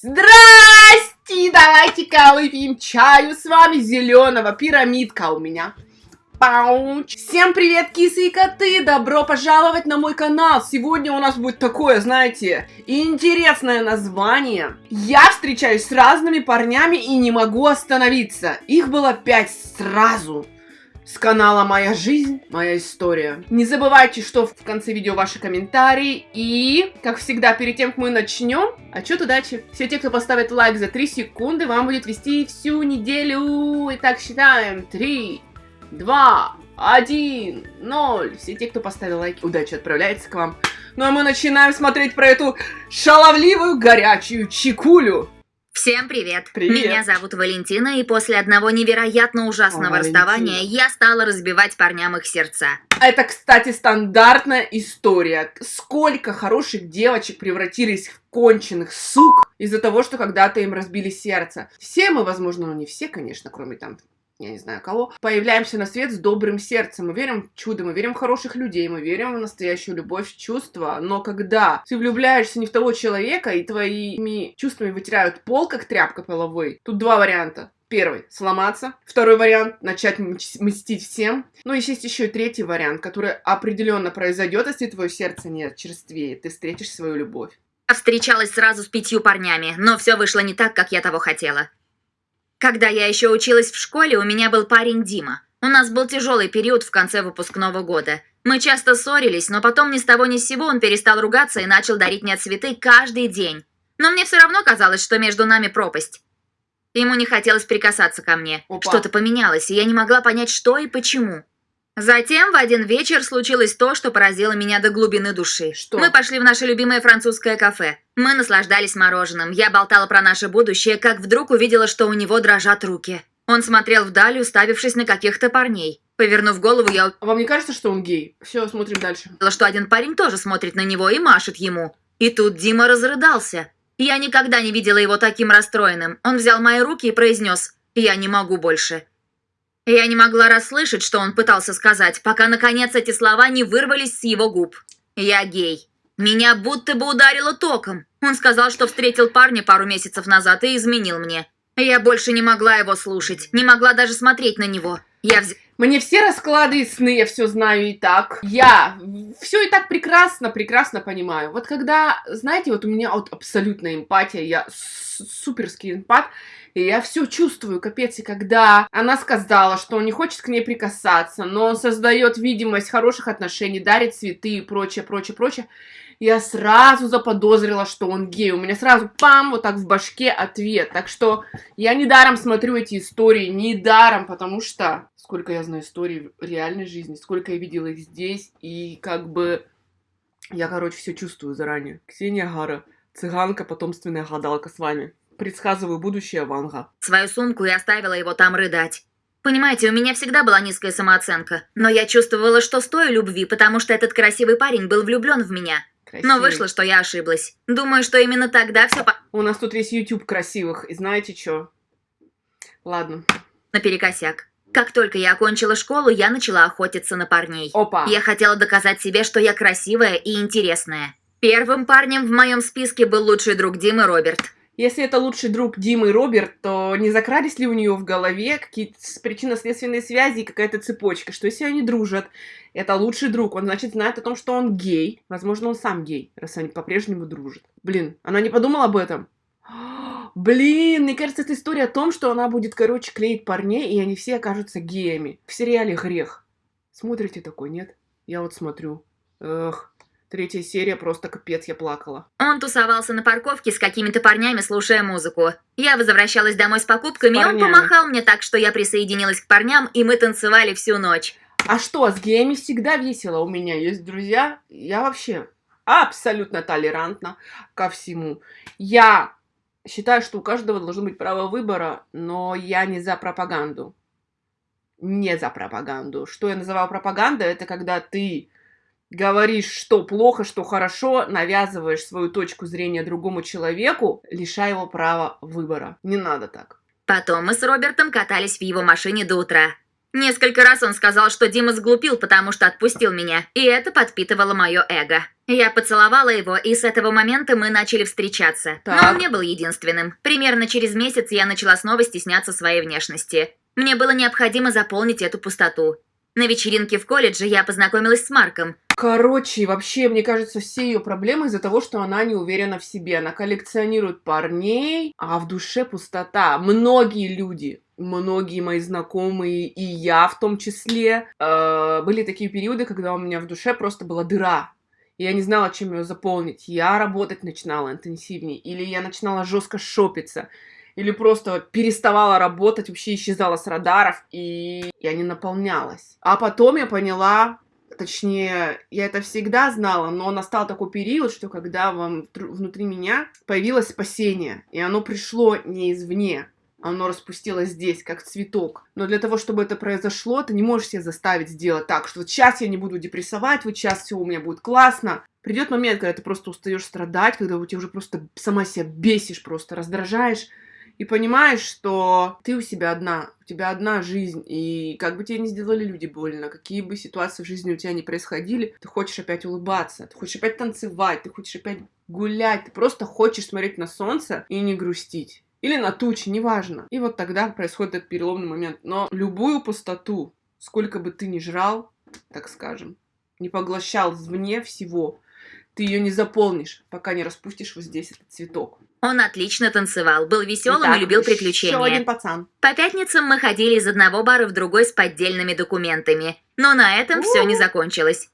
Здрасте! Давайте-ка выпьем чаю с вами зеленого. Пирамидка у меня. Пауч. Всем привет, кисы и коты! Добро пожаловать на мой канал! Сегодня у нас будет такое, знаете, интересное название. Я встречаюсь с разными парнями и не могу остановиться. Их было пять сразу с канала Моя жизнь, моя история. Не забывайте, что в конце видео ваши комментарии. И, как всегда, перед тем, как мы начнем, отчет удачи. Все те, кто поставит лайк за 3 секунды, вам будет вести всю неделю. Итак, считаем. 3, 2, 1, 0. Все те, кто поставил лайки, удачи отправляется к вам. Ну а мы начинаем смотреть про эту шаловливую горячую чикулю. Всем привет. Привет. Меня зовут Валентина, и после одного невероятно ужасного О, Валентина. расставания я стала разбивать парням их сердца. Это, кстати, стандартная история. Сколько хороших девочек превратились в конченых сук из-за того, что когда-то им разбили сердце. Все мы, возможно, ну не все, конечно, кроме там я не знаю кого, появляемся на свет с добрым сердцем. Мы верим в чудо, мы верим в хороших людей, мы верим в настоящую любовь, чувства. Но когда ты влюбляешься не в того человека, и твоими чувствами вытирают пол, как тряпка половой, тут два варианта. Первый – сломаться. Второй вариант – начать мстить всем. Ну, и есть еще и третий вариант, который определенно произойдет, если твое сердце не черствеет. Ты встретишь свою любовь. Встречалась сразу с пятью парнями, но все вышло не так, как я того хотела. Когда я еще училась в школе, у меня был парень Дима. У нас был тяжелый период в конце выпускного года. Мы часто ссорились, но потом ни с того ни с сего он перестал ругаться и начал дарить мне цветы каждый день. Но мне все равно казалось, что между нами пропасть. Ему не хотелось прикасаться ко мне. Что-то поменялось, и я не могла понять, что и почему. Затем в один вечер случилось то, что поразило меня до глубины души. Что? Мы пошли в наше любимое французское кафе. Мы наслаждались мороженым. Я болтала про наше будущее, как вдруг увидела, что у него дрожат руки. Он смотрел вдаль, уставившись на каких-то парней. Повернув голову, я А вам не кажется, что он гей? Все, смотрим дальше. что один парень тоже смотрит на него и машет ему. И тут Дима разрыдался. Я никогда не видела его таким расстроенным. Он взял мои руки и произнес «Я не могу больше». Я не могла расслышать, что он пытался сказать, пока, наконец, эти слова не вырвались с его губ. «Я гей». Меня будто бы ударило током. Он сказал, что встретил парня пару месяцев назад и изменил мне. Я больше не могла его слушать, не могла даже смотреть на него. Я вз... Мне все расклады и сны, я все знаю и так. Я все и так прекрасно, прекрасно понимаю. Вот когда, знаете, вот у меня вот абсолютная эмпатия, я суперский эмпат, и я все чувствую, капец. И когда она сказала, что он не хочет к ней прикасаться, но он создает видимость хороших отношений, дарит цветы и прочее, прочее, прочее, я сразу заподозрила, что он гей. У меня сразу пам, вот так в башке ответ. Так что я недаром смотрю эти истории, недаром, потому что сколько я знаю историй в реальной жизни, сколько я видела их здесь, и как бы я, короче, все чувствую заранее. Ксения Гара, цыганка, потомственная гадалка с вами. Предсказываю будущее Ванга. свою сумку и оставила его там рыдать. Понимаете, у меня всегда была низкая самооценка, но я чувствовала, что стою любви, потому что этот красивый парень был влюблен в меня. Но Красивый. вышло, что я ошиблась. Думаю, что именно тогда все У нас тут весь YouTube красивых, и знаете что? Ладно. наперекосяк. Как только я окончила школу, я начала охотиться на парней. Опа. Я хотела доказать себе, что я красивая и интересная. Первым парнем в моем списке был лучший друг Димы Роберт. Если это лучший друг Димы Роберт, то не закрались ли у нее в голове какие-то причинно-следственные связи и какая-то цепочка, что если они дружат, это лучший друг, он, значит, знает о том, что он гей. Возможно, он сам гей, раз они по-прежнему дружат. Блин, она не подумала об этом? Блин, мне кажется, это история о том, что она будет, короче, клеить парней, и они все окажутся геями. В сериале «Грех». Смотрите такой, нет? Я вот смотрю. Эх, третья серия, просто капец, я плакала. Он тусовался на парковке с какими-то парнями, слушая музыку. Я возвращалась домой с покупками, и он помахал мне так, что я присоединилась к парням, и мы танцевали всю ночь. А что, с геями всегда весело. У меня есть друзья. Я вообще абсолютно толерантна ко всему. Я считаю, что у каждого должно быть право выбора, но я не за пропаганду. Не за пропаганду. Что я называю пропагандой, это когда ты говоришь, что плохо, что хорошо, навязываешь свою точку зрения другому человеку, лишая его права выбора. Не надо так. Потом мы с Робертом катались в его машине до утра. Несколько раз он сказал, что Дима сглупил, потому что отпустил меня, и это подпитывало мое эго. Я поцеловала его, и с этого момента мы начали встречаться. Так. Но он не был единственным. Примерно через месяц я начала снова стесняться своей внешности. Мне было необходимо заполнить эту пустоту. На вечеринке в колледже я познакомилась с Марком. Короче, вообще, мне кажется, все ее проблемы из-за того, что она не уверена в себе. Она коллекционирует парней, а в душе пустота. Многие люди, многие мои знакомые, и я в том числе, э, были такие периоды, когда у меня в душе просто была дыра. И я не знала, чем ее заполнить. Я работать начинала интенсивнее, или я начинала жестко шопиться, или просто переставала работать, вообще исчезала с радаров, и я не наполнялась. А потом я поняла, точнее, я это всегда знала, но настал такой период, что когда вам внутри меня появилось спасение, и оно пришло не извне, оно распустилось здесь, как цветок. Но для того, чтобы это произошло, ты не можешь себя заставить сделать так, что вот сейчас я не буду депрессовать, вот сейчас все у меня будет классно. Придет момент, когда ты просто устаешь страдать, когда у тебя уже просто сама себя бесишь, просто раздражаешь, и понимаешь, что ты у себя одна, у тебя одна жизнь, и как бы тебе не сделали люди больно, какие бы ситуации в жизни у тебя не происходили, ты хочешь опять улыбаться, ты хочешь опять танцевать, ты хочешь опять гулять, ты просто хочешь смотреть на солнце и не грустить. Или на тучи, неважно. И вот тогда происходит этот переломный момент. Но любую пустоту, сколько бы ты ни жрал, так скажем, не поглощал извне всего, ты ее не заполнишь, пока не распустишь вот здесь этот цветок. Он отлично танцевал, был веселым Итак, и любил Еще приключения. один пацан. По пятницам мы ходили из одного бара в другой с поддельными документами. Но на этом все не закончилось.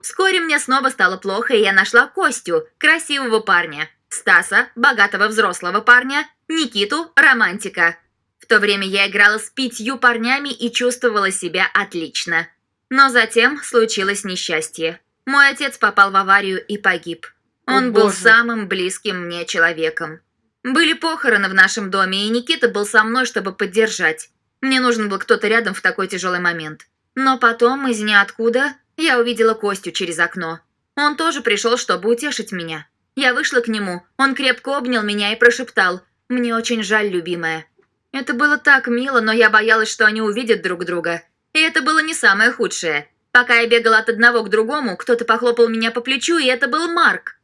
Вскоре мне снова стало плохо, и я нашла Костю, красивого парня. Стаса, богатого взрослого парня. Никиту, романтика. В то время я играла с пятью парнями и чувствовала себя отлично. Но затем случилось несчастье. Мой отец попал в аварию и погиб. О, Он был боже. самым близким мне человеком. Были похороны в нашем доме, и Никита был со мной, чтобы поддержать. Мне нужен был кто-то рядом в такой тяжелый момент. Но потом, из ниоткуда, я увидела Костю через окно. Он тоже пришел, чтобы утешить меня. Я вышла к нему, он крепко обнял меня и прошептал «Мне очень жаль, любимая». Это было так мило, но я боялась, что они увидят друг друга. И это было не самое худшее. Пока я бегала от одного к другому, кто-то похлопал меня по плечу, и это был Марк.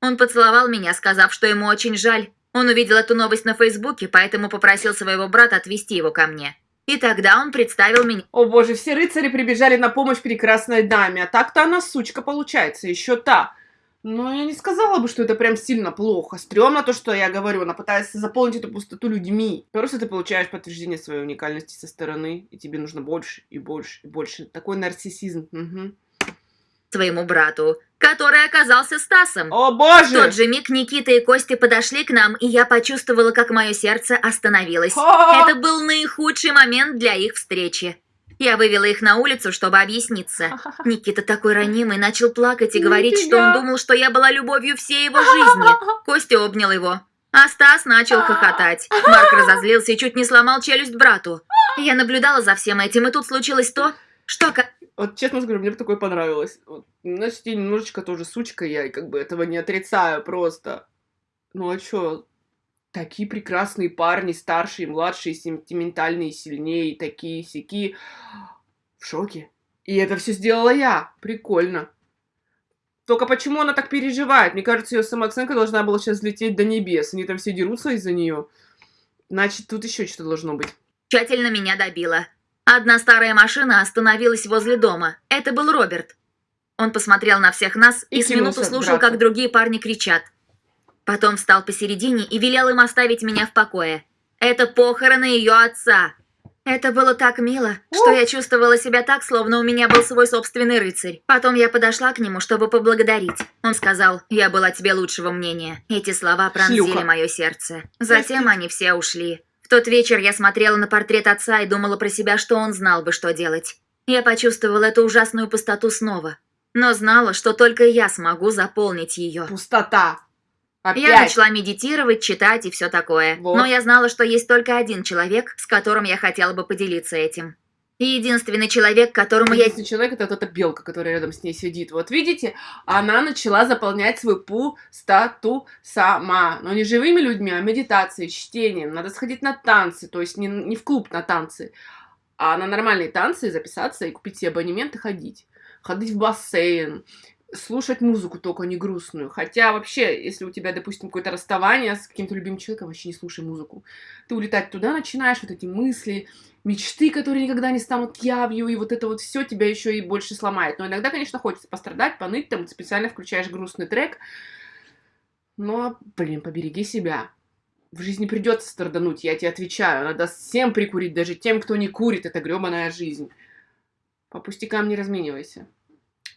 Он поцеловал меня, сказав, что ему очень жаль. Он увидел эту новость на Фейсбуке, поэтому попросил своего брата отвезти его ко мне. И тогда он представил меня. О боже, все рыцари прибежали на помощь прекрасной даме, а так-то она сучка получается, еще та. Но я не сказала бы, что это прям сильно плохо. Стрёмно то, что я говорю, она пытается заполнить эту пустоту людьми. Просто ты получаешь подтверждение своей уникальности со стороны, и тебе нужно больше и больше и больше. Такой нарциссизм. Мгм. своему брату, который оказался Стасом. О В боже! тот же миг Никита и Костя подошли к нам, и я почувствовала, как мое сердце остановилось. А! Это был наихудший момент для их встречи. Я вывела их на улицу, чтобы объясниться. Никита такой ранимый, начал плакать и говорить, что он думал, что я была любовью всей его жизни. Костя обнял его. А Стас начал хохотать. Марк разозлился и чуть не сломал челюсть брату. Я наблюдала за всем этим, и тут случилось то, что... Вот честно скажу, мне бы такое понравилось. Вот, значит, я немножечко тоже сучка, я как бы этого не отрицаю просто. Ну а чё? Такие прекрасные парни, старшие, младшие, сентиментальные, сильнее, такие сики. В шоке. И это все сделала я. Прикольно. Только почему она так переживает? Мне кажется, ее самооценка должна была сейчас взлететь до небес. Они там все дерутся из-за нее. Значит, тут еще что-то должно быть. тщательно меня добила. Одна старая машина остановилась возле дома. Это был Роберт. Он посмотрел на всех нас и, И с минуту слушал, брату. как другие парни кричат. Потом встал посередине и велел им оставить меня в покое. Это похороны ее отца. Это было так мило, что я чувствовала себя так, словно у меня был свой собственный рыцарь. Потом я подошла к нему, чтобы поблагодарить. Он сказал, я была тебе лучшего мнения. Эти слова пронзили мое сердце. Затем они все ушли. В тот вечер я смотрела на портрет отца и думала про себя, что он знал бы, что делать. Я почувствовала эту ужасную пустоту снова. Но знала, что только я смогу заполнить ее. Пустота. Опять. Я начала медитировать, читать и все такое. Вот. Но я знала, что есть только один человек, с которым я хотела бы поделиться этим. И единственный человек, которому я... Единственный человек это вот эта белка, которая рядом с ней сидит. Вот видите, она начала заполнять свою пустоту сама. Но не живыми людьми, а медитацией, чтением. Надо сходить на танцы, то есть не, не в клуб на танцы, А на нормальные танцы записаться и купить себе абонемент и ходить. Ходить в бассейн, слушать музыку только не грустную. Хотя вообще, если у тебя, допустим, какое-то расставание с каким-то любимым человеком, вообще не слушай музыку. Ты улетать туда начинаешь, вот эти мысли, мечты, которые никогда не станут явью, и вот это вот все тебя еще и больше сломает. Но иногда, конечно, хочется пострадать, поныть, там специально включаешь грустный трек. Но, блин, побереги себя. В жизни придется страдануть, я тебе отвечаю. Надо всем прикурить, даже тем, кто не курит. Это гребаная жизнь. По пустякам не разменивайся.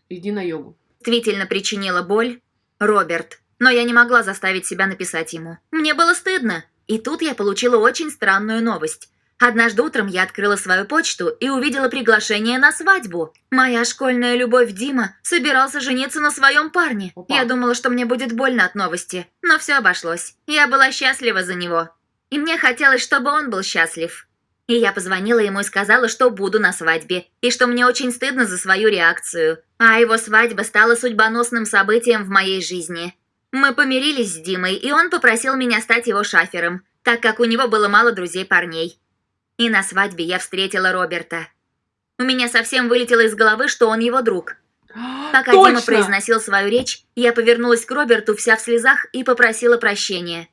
Иди на йогу действительно причинила боль Роберт, но я не могла заставить себя написать ему. Мне было стыдно. И тут я получила очень странную новость. Однажды утром я открыла свою почту и увидела приглашение на свадьбу. Моя школьная любовь Дима собирался жениться на своем парне. Опа. Я думала, что мне будет больно от новости, но все обошлось. Я была счастлива за него. И мне хотелось, чтобы он был счастлив. И я позвонила ему и сказала, что буду на свадьбе, и что мне очень стыдно за свою реакцию. А его свадьба стала судьбоносным событием в моей жизни. Мы помирились с Димой, и он попросил меня стать его шафером, так как у него было мало друзей-парней. И на свадьбе я встретила Роберта. У меня совсем вылетело из головы, что он его друг. Пока Точно! Дима произносил свою речь, я повернулась к Роберту вся в слезах и попросила прощения.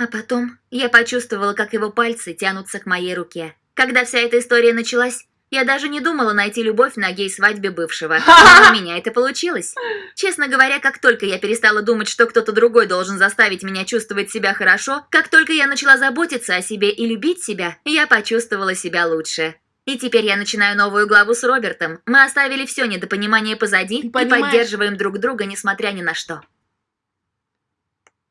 А потом я почувствовала, как его пальцы тянутся к моей руке. Когда вся эта история началась, я даже не думала найти любовь на гей-свадьбе бывшего. Но у меня это получилось. Честно говоря, как только я перестала думать, что кто-то другой должен заставить меня чувствовать себя хорошо, как только я начала заботиться о себе и любить себя, я почувствовала себя лучше. И теперь я начинаю новую главу с Робертом. Мы оставили все недопонимание позади и поддерживаем друг друга, несмотря ни на что.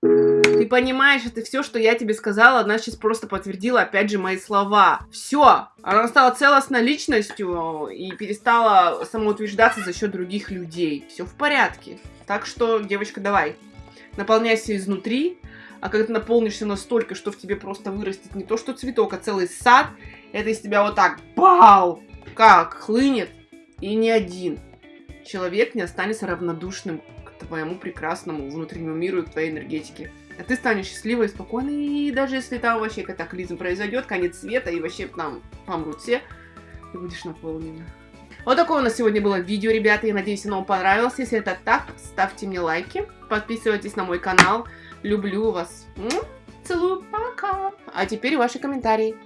Ты понимаешь, это все, что я тебе сказала, она сейчас просто подтвердила, опять же, мои слова. Все, она стала целостной личностью и перестала самоутверждаться за счет других людей. Все в порядке. Так что, девочка, давай, наполняйся изнутри, а когда ты наполнишься настолько, что в тебе просто вырастет не то что цветок, а целый сад, это из тебя вот так, бау, как хлынет, и ни один человек не останется равнодушным к твоему прекрасному внутреннему миру и к твоей энергетике. А ты станешь счастливой и спокойной, и даже если там вообще катаклизм произойдет, конец света, и вообще там помрут все, ты будешь наполнена. Вот такое у нас сегодня было видео, ребята. Я надеюсь, оно вам понравилось. Если это так, ставьте мне лайки, подписывайтесь на мой канал. Люблю вас. Целую, пока. А теперь ваши комментарии.